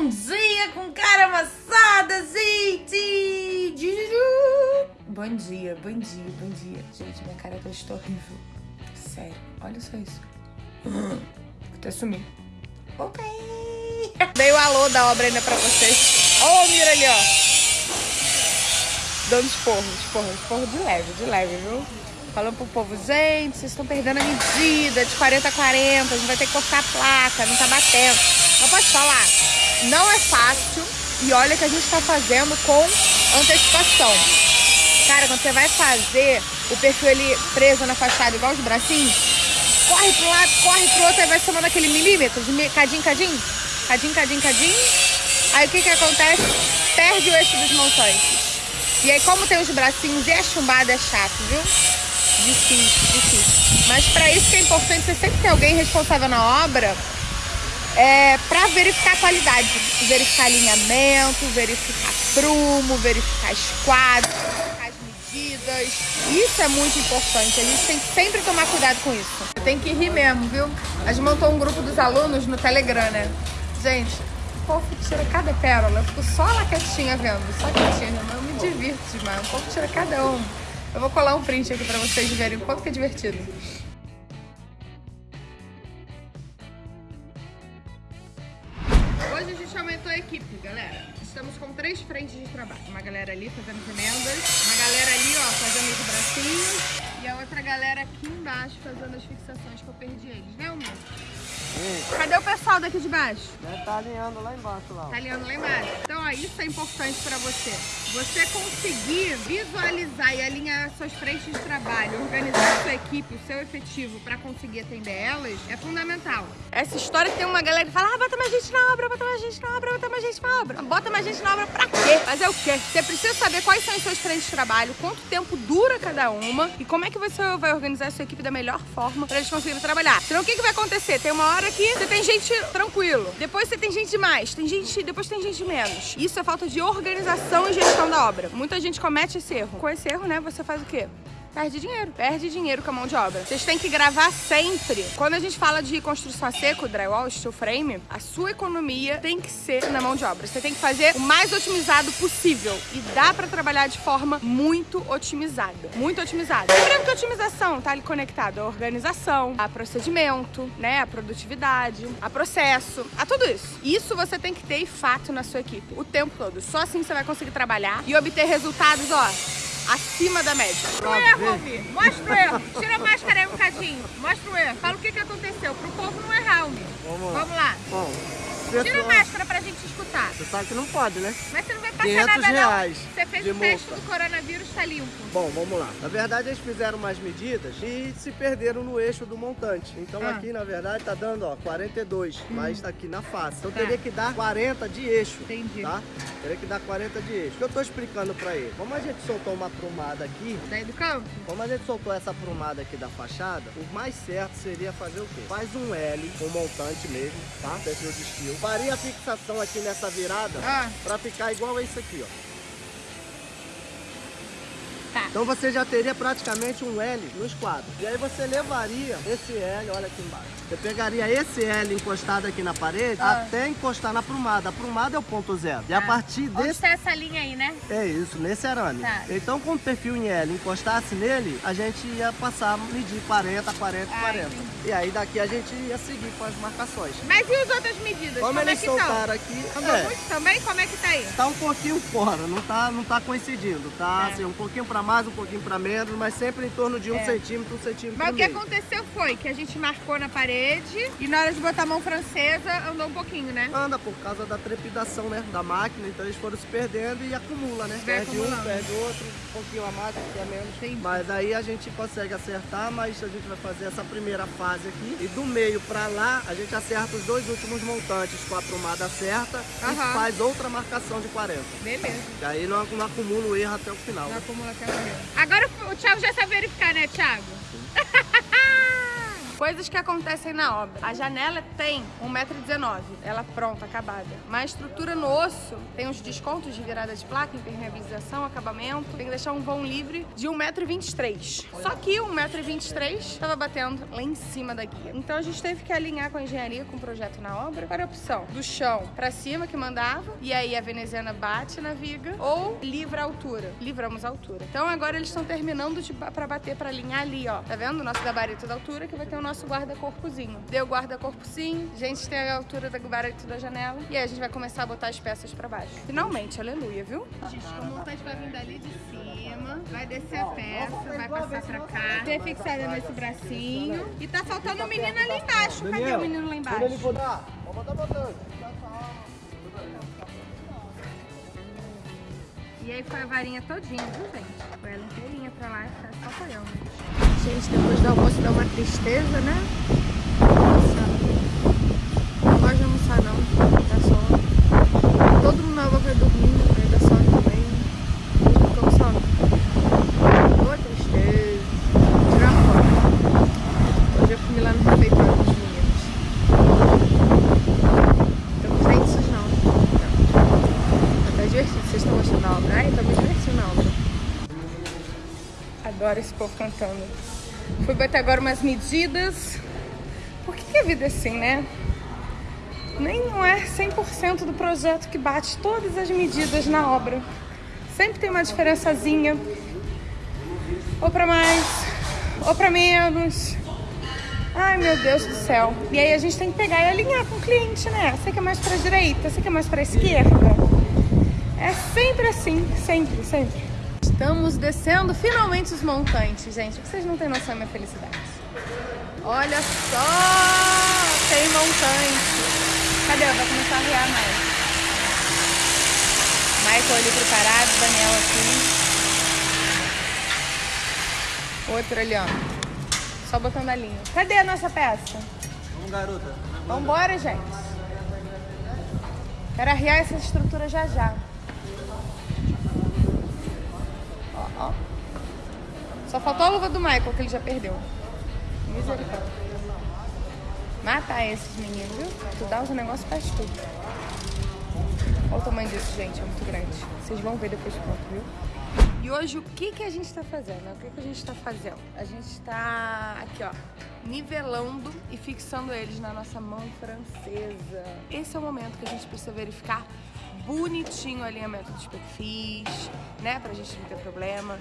Bom dia com cara amassada, gente! Bom dia, bom dia, bom dia. Gente, minha cara tá horrível. Sério, olha só isso. Vou até sumir. Voltei! Dei o alô da obra ainda pra vocês. Ó o Mira ali, ó. Dando esporro, esporro, esporro de leve, de leve, viu? Falando pro povo, gente, vocês estão perdendo a medida de 40 a 40, a gente vai ter que cortar a placa, não tá batendo. Não pode falar, não é fácil e olha que a gente tá fazendo com antecipação. Cara, quando você vai fazer o perfil ali preso na fachada igual os bracinhos, corre pro lado, corre pro outro, aí vai somando aquele milímetro, de cadinho, cadinho, cadinho, cadinho, cadinho. Aí o que que acontece? Perde o eixo dos montantes. E aí como tem os bracinhos e é chumbado, é chato, viu? Difícil, difícil. Mas para isso que é importante você sempre ter alguém responsável na obra é, para verificar a qualidade. Verificar alinhamento, verificar prumo, verificar esquadro, verificar as medidas. Isso é muito importante. A gente tem que sempre tomar cuidado com isso. Tem que rir mesmo, viu? A gente montou um grupo dos alunos no Telegram, né? Gente, o povo tira cada pérola. Eu fico só lá quietinha vendo, só quietinha. Eu me divirto demais. O povo tira cada um. Eu vou colar um print aqui pra vocês verem o quanto que é divertido. Hoje a gente aumentou a equipe, galera. Estamos com três frentes de trabalho. Uma galera ali fazendo as emendas, uma galera ali, ó, fazendo os bracinhos e a outra galera aqui embaixo fazendo as fixações que eu perdi eles, né, Humilde? Cadê o pessoal daqui de baixo? Tá alinhando lá embaixo lá. Tá alinhando lá embaixo. Então, ó, isso é importante pra você. Você conseguir visualizar e alinhar suas frentes de trabalho, organizar sua equipe, o seu efetivo pra conseguir atender elas, é fundamental. Essa história que tem uma galera que fala, ah, bota mais gente na obra, bota mais gente na obra, bota mais gente na obra. Bota mais gente na obra pra quê? Fazer o quê? Você precisa saber quais são as suas frentes de trabalho, quanto tempo dura cada uma e como é que você vai organizar a sua equipe da melhor forma pra eles conseguirem trabalhar. Senão o que, que vai acontecer? Tem uma hora que você tem gente tranquilo, depois você tem gente demais, tem gente, depois tem gente menos. Isso é falta de organização e gestão da obra. Muita gente comete esse erro. Com esse erro, né, você faz o quê? Perde dinheiro. Perde dinheiro com a mão de obra. Vocês têm que gravar sempre. Quando a gente fala de construção a seco, drywall, steel frame, a sua economia tem que ser na mão de obra. Você tem que fazer o mais otimizado possível. E dá pra trabalhar de forma muito otimizada. Muito otimizada. Lembrando que a otimização tá ali conectada à organização, a procedimento, né? A produtividade, a processo, a tudo isso. Isso você tem que ter fato na sua equipe o tempo todo. Só assim você vai conseguir trabalhar e obter resultados, ó, acima da média. Mostra o erro, Almir. Mostra o erro. Tira a máscara aí um bocadinho. Mostra o erro. Fala o que, que aconteceu. Pro povo não errar, Almir. Vamos, Vamos lá. Bom, Tira a máscara pra gente escutar. você sabe que não pode, né? Mas você não vai passar 500 nada, reais não. Você fez o teste multa. do coronavírus, tá limpo. Bom, vamos lá. Na verdade, eles fizeram umas medidas e se perderam no eixo do montante. Então Ah. aqui, na verdade, tá dando, ó, 42, mas tá aqui na face. Então Tá. teria que dar 40 de eixo. Entendi. Tá? Teria que dar 40 de eixo. O que eu tô explicando pra ele? Como a gente soltou uma prumada aqui, Daí do campo? Como a gente soltou essa prumada aqui da fachada, o mais certo seria fazer o quê? Faz um L, um montante mesmo, tá? Perfil de estilo. Faria a fixação aqui nessa virada Ah. pra ficar igual a isso aqui, ó. Então você já teria praticamente um L no esquadro. E aí você levaria esse L, olha aqui embaixo. Você pegaria esse L encostado aqui na parede Ah. até encostar na prumada. A prumada é o ponto zero. E a Tá. partir Onde desse tá essa linha aí, né? é isso, nesse arame. Tá. Então, com o perfil em L encostasse nele, a gente ia passar, medir 40, 40, Ah, 40. entendi. E aí daqui a gente ia seguir com as marcações. Mas e as outras medidas? Como, Como, é eles que estão? soltaram aqui, Andou é, muito também? Como é que tá aí? tá um pouquinho fora, não tá, não tá coincidindo, tá? É. Assim, um pouquinho pra mais, um pouquinho pra menos, mas sempre em torno de um É. centímetro, um centímetro Mas o que meio. aconteceu foi que a gente marcou na parede e na hora de botar a mão francesa andou um pouquinho, né? Anda por causa da trepidação, né, da máquina, então eles foram se perdendo e acumula, né? Vai perde um, acumulando. perde outro, um pouquinho a mais, um pouquinho a menos. Entendi. Mas aí a gente consegue acertar, mas a gente vai fazer essa primeira fase aqui. E do meio pra lá, a gente acerta os dois últimos montantes com a prumada certa Aham. e faz outra marcação de 40. Beleza. E aí não, não acumula o erro até o final. Não né? acumula até o. Agora o Thiago já sabe verificar, né, Thiago? Coisas que acontecem na obra. A janela tem 1,19m, ela pronta, acabada. Mas a estrutura no osso tem uns descontos de virada de placa, impermeabilização, acabamento. Tem que deixar um vão livre de 1,23m. Só que 1,23m estava batendo lá em cima da guia. Então a gente teve que alinhar com a engenharia, com o projeto na obra, para a opção do chão para cima que mandava, e aí a veneziana bate na viga, ou livra a altura. Livramos a altura. Então agora eles estão terminando para bater para alinhar ali, ó. Tá vendo? O nosso gabarito da altura que vai ter o nosso guarda-corpozinho. Deu guarda-corpo sim, a gente tem a altura do gabarito da janela, e aí a gente vai começar a botar as peças para baixo. Finalmente, aleluia, viu? Gente, o montante vai vir dali de cima, vai descer a peça, vai passar pra cá, ter fixada nesse bracinho, e tá faltando o menino ali embaixo. Cadê o menino lá embaixo? Vamos botar botando. E aí foi a varinha todinha, viu, gente? Foi ela inteirinha pra lá e tá só apoiando. Gente, depois do almoço dá uma tristeza, né? Nossa. Não gosto de almoçar, não. Dá sono. Todo mundo na água vai dormindo, aí dá sono também. Não fica com sono. Boa tristeza. Tirar foto. Hoje eu fui lá no refeitório com os meninos. Tô com os dentes sujos, não. Não. Tá divertido. Vocês estão gostando da obra? Ai, tô me divertindo na obra. Adoro esse povo cantando. Fui bater agora umas medidas. Por que, que a vida é assim, né? Nem não é 100% do projeto que bate todas as medidas na obra. Sempre tem uma diferençazinha. Ou pra mais, ou pra menos. Ai, meu Deus do céu. E aí a gente tem que pegar e alinhar com o cliente, né? Você quer mais pra direita, você quer mais pra esquerda. É sempre assim, sempre, sempre. Estamos descendo finalmente os montantes, gente. Vocês não têm noção da minha felicidade. Olha só! Tem montante. Cadê? Vai começar a riar mais. Michael ali preparado, Daniel aqui. Outro ali, ó. Só botando a linha. Cadê a nossa peça? Vamos, garota. Vambora, gente. Quero arriar essa estrutura já já. Ó. Só faltou a luva do Michael, que ele já perdeu. Misericórdia. Matar esses meninos, viu? Tu dá os negócios faz tudo. Olha o tamanho disso, gente. É muito grande. Vocês vão ver depois pronto, viu? E hoje o que, que a gente tá fazendo? O que, que a gente tá fazendo? A gente tá aqui, ó, nivelando e fixando eles na nossa mão francesa. Esse é o momento que a gente precisa verificar bonitinho o alinhamento dos perfis, né? Pra gente não ter problema.